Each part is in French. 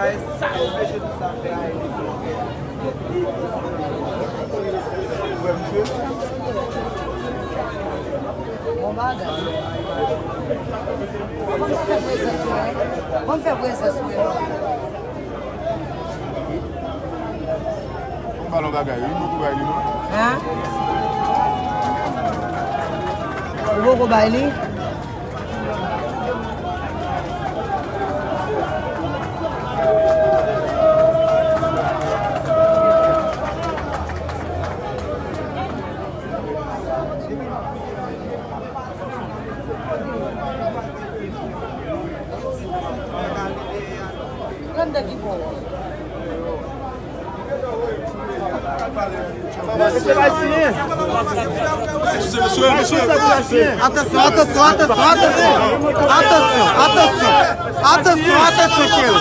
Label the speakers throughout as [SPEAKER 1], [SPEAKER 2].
[SPEAKER 1] Baye sa ou peche tout sa fè a elè pou fè. Ouè msè? Bon baga. Bon fè vwè sa souè. Bon fè vwè sa souè. Bon
[SPEAKER 2] balon baga yon, mou kou baye li nou?
[SPEAKER 1] Ha? Mou kou baye li? Atenção, atenção, atenção,
[SPEAKER 3] Atenção, atenção, atenção, atenção. Atenção, atenção. Atenção, atenção, Chico.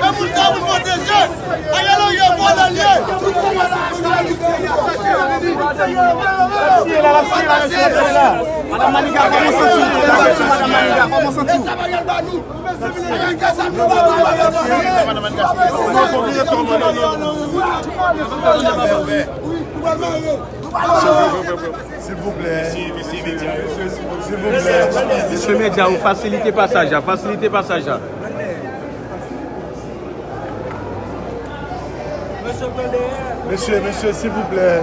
[SPEAKER 4] Vamos, vamos proteger! Aí ela ia embora ali! Ela se, ela se,
[SPEAKER 3] ela se, ela se. Madame Maniga, comment senti
[SPEAKER 2] S'il vous plaît. S'il vous plaît.
[SPEAKER 5] Monsieur Média, vous facilitez passage, facilitez passage.
[SPEAKER 2] Monsieur, monsieur, s'il vous plaît.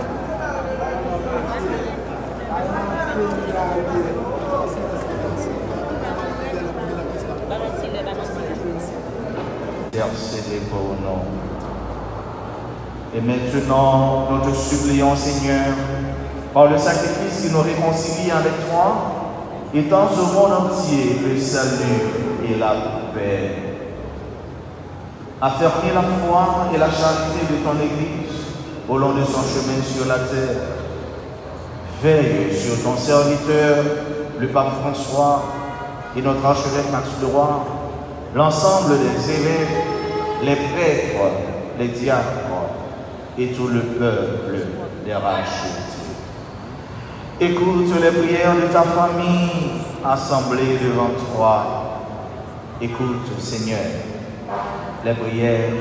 [SPEAKER 6] Et maintenant, nous te supplions, Seigneur, par le sacrifice qui nous réconcilie avec toi, étends au monde entier le salut et la paix. Affermis la foi et la charité de ton Église au long de son chemin sur la terre. Veille sur ton serviteur, le pape François, et notre archevêque Max Leroy, l'ensemble des évêques, les prêtres, les diacres et tout le peuple des rachetés. Écoute les prières de ta famille assemblée devant toi. Écoute, Seigneur, les prières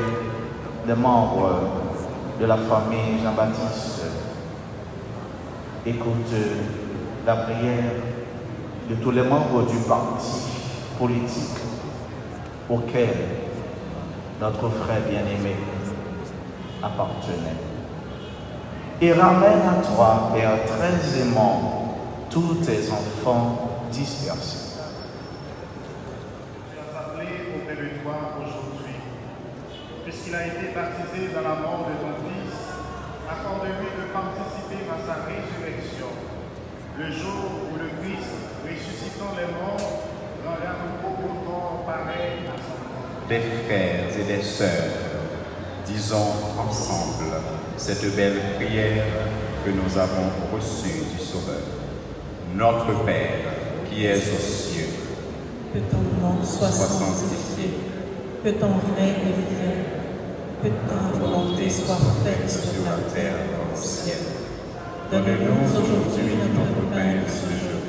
[SPEAKER 6] des membres de la famille Jean-Baptiste. Écoute la prière de tous les membres du parti politique auquel notre frère bien-aimé appartenait. Et ramène à toi, Père, très aimant, tous tes enfants dispersés.
[SPEAKER 7] Tu as appelé auprès de toi aujourd'hui. Puisqu'il a été baptisé dans la mort de ton Fils, accorde-lui de participer à sa résurrection. Le jour où le Christ, ressuscitant les morts, rendra un beau corps pareil à son.
[SPEAKER 8] Des frères et des sœurs, disons ensemble cette belle prière que nous avons reçue du Sauveur. Notre Père, qui es aux cieux,
[SPEAKER 9] Que ton nom soit sanctifié, que ton règne vienne, que ta volonté soit faite sur la terre comme au ciel. Donne-nous aujourd'hui notre pain de ce jour.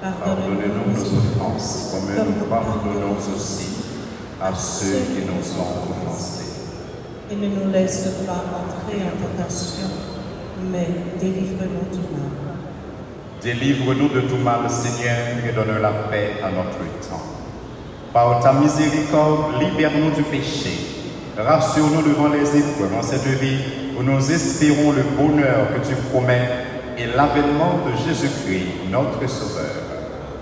[SPEAKER 8] pardonne-nous nos offenses comme nous pardonnons aussi à ceux qui nous ont offensés.
[SPEAKER 9] Et ne nous laisse pas entrer en tentation, mais délivre-nous du mal.
[SPEAKER 8] Délivre-nous de tout mal, Seigneur, et donne la paix à notre temps. Par ta miséricorde, libère-nous du péché. Rassure-nous devant les épreuves en cette vie où nous espérons le bonheur que tu promets et l'avènement de Jésus-Christ, notre Sauveur.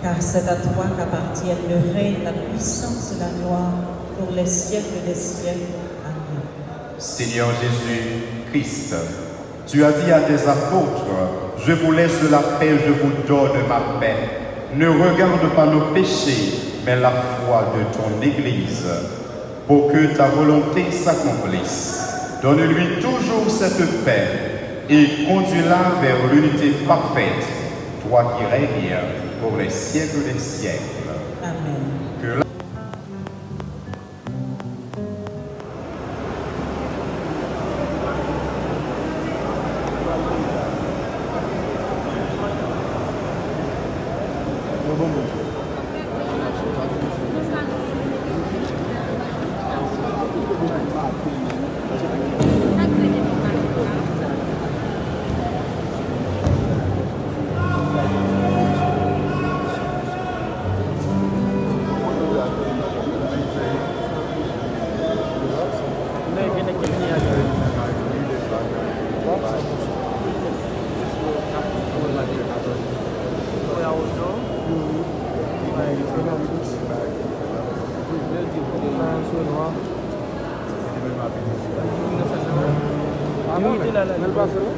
[SPEAKER 9] Car c'est à toi qu'appartiennent le règne, la puissance et la gloire pour les siècles des siècles. Amen.
[SPEAKER 8] Seigneur Jésus, Christ, tu as dit à tes apôtres, je vous laisse la paix, je vous donne ma paix. Ne regarde pas nos péchés, mais la foi de ton Église, pour que ta volonté s'accomplisse. Donne-lui toujours cette paix et conduis-la vers l'unité parfaite, toi qui règnes pour les siècles des siècles. Anou, men pasou?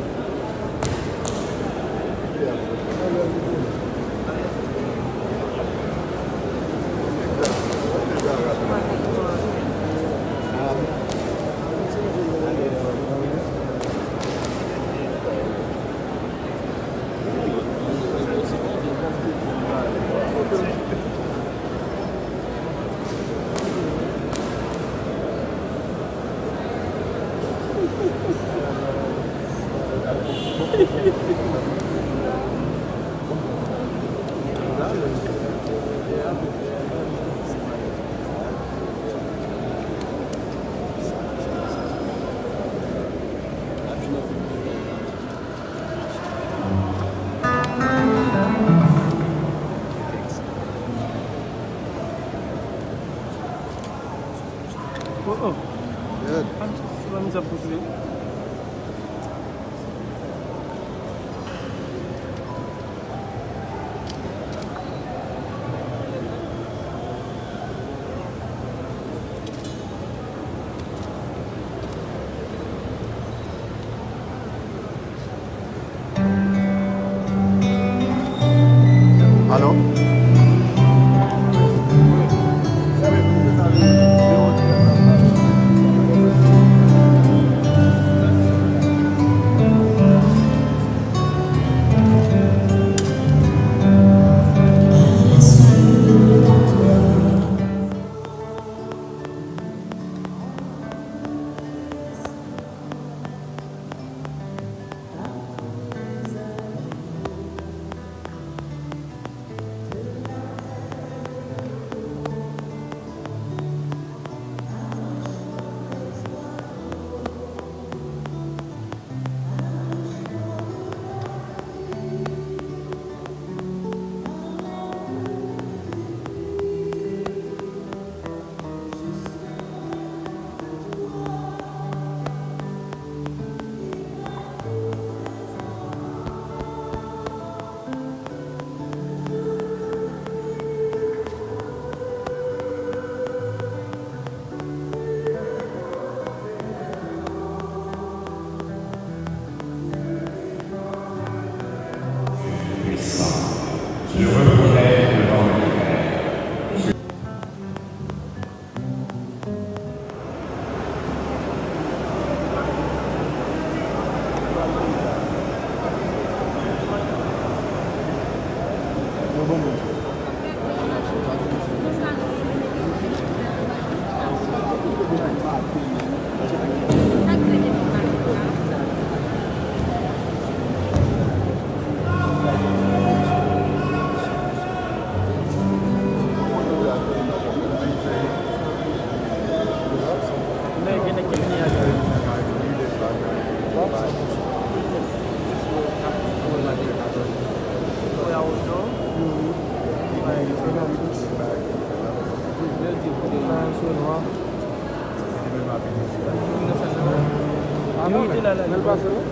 [SPEAKER 8] boom. Anou, men el pase nou?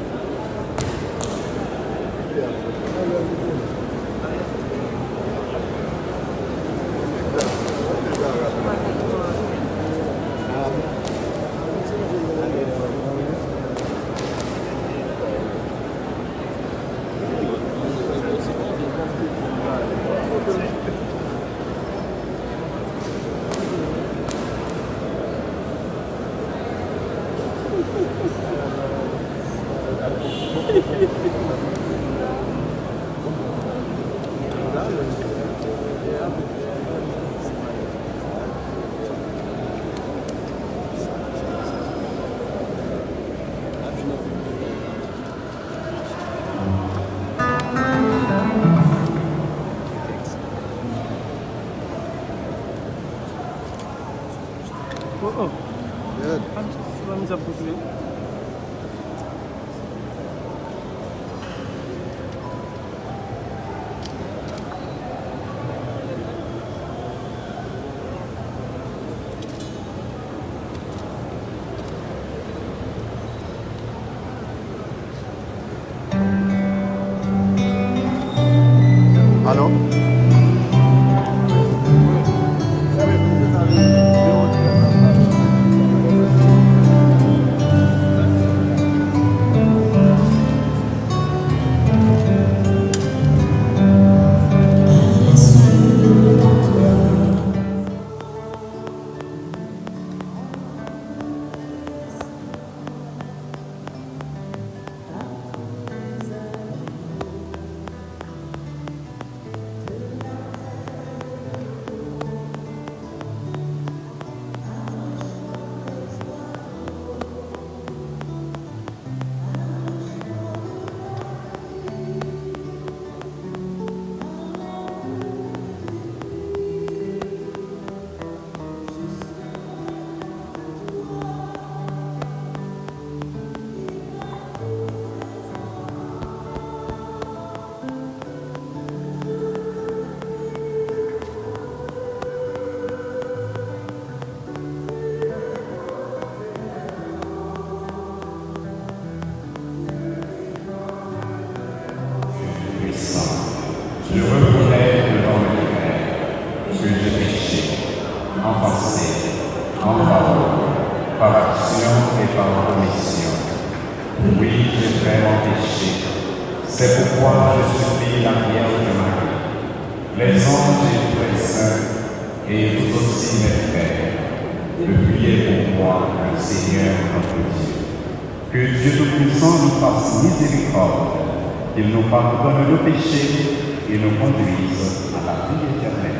[SPEAKER 8] Yeah. De prier pour moi, Seigneur notre Dieu. Que Dieu Tout-Puissant nous fasse miséricorde, qu'il nous pardonne nos péchés et nous conduise à la vie éternelle.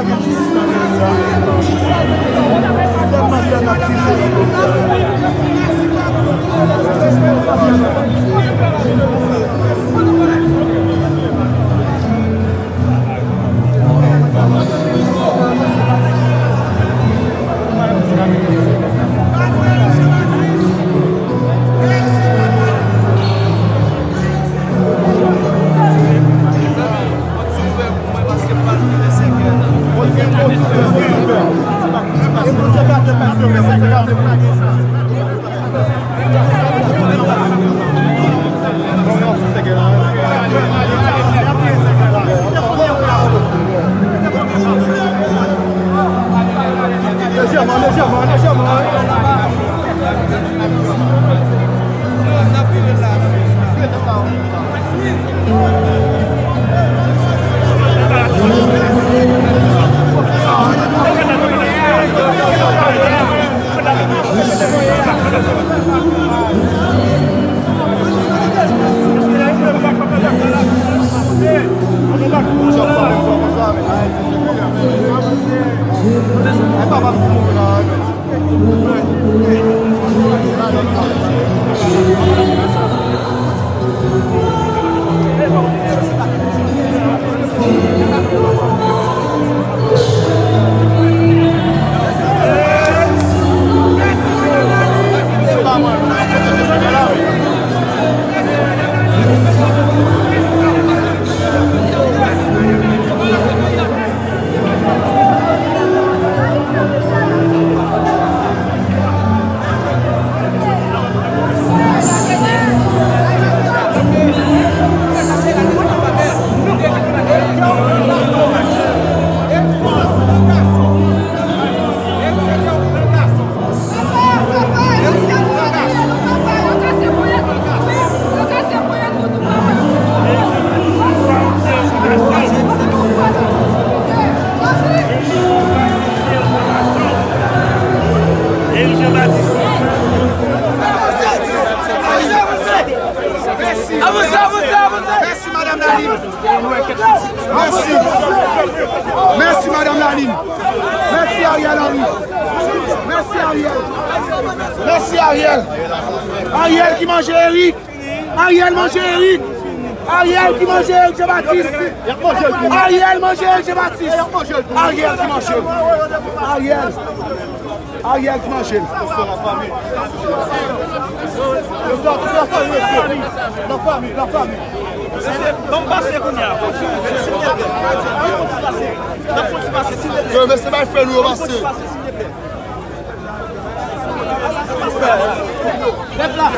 [SPEAKER 10] Thank you.
[SPEAKER 3] Avonsè, avonsè, avonsè. Mersi madame Lalim. Mersi. Mersi madame Lalim. Mersi Ariel Henry. Mersi Ariel. Mersi Ariel. Ariel ki manje Eric. Ariel manje Eric. Ariel ki manje Eric Jebatiste. Ariel manje Eric Jebatiste. Ariel ki manje. Ariel. Ariel Franchel. La fami, la fami.
[SPEAKER 10] Don pase kon ya. Don
[SPEAKER 3] foti pase. Yo, mè se mè fè nou pase. Lèp la.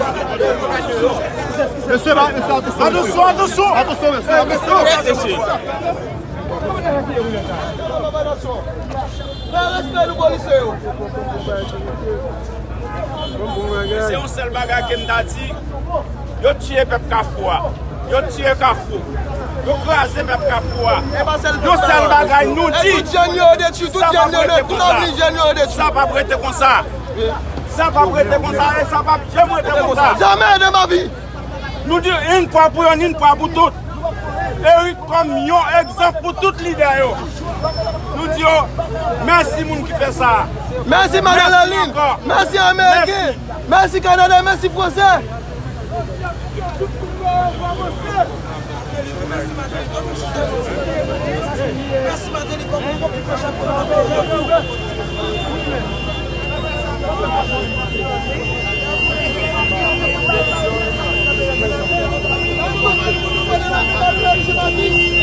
[SPEAKER 3] Mè se mè, mè se atosò. Atosò, atosò.
[SPEAKER 5] Atosò, mè se. Mè se. Mè se. Nan respè nou polise yo. Se yon sel baga kem di, yo tye pep kafwa, yo tye kafou, yo kraze pep kafwa. Yo sel baga nou di, sa pa brete kon sa. Sa pa brete kon sa, sa pa jem brete kon sa.
[SPEAKER 3] Jamè de ma vi.
[SPEAKER 5] Nou di yon pa pou yon, yon pa pou tout. Erik kom yon egzamp pou tout lider yo. yo, mersi moun ki fè sa.
[SPEAKER 3] Mersi Magdalene, mersi Amerike, mersi Kanada, mersi Fransè. Mersi Magdalene, mersi Magdalene.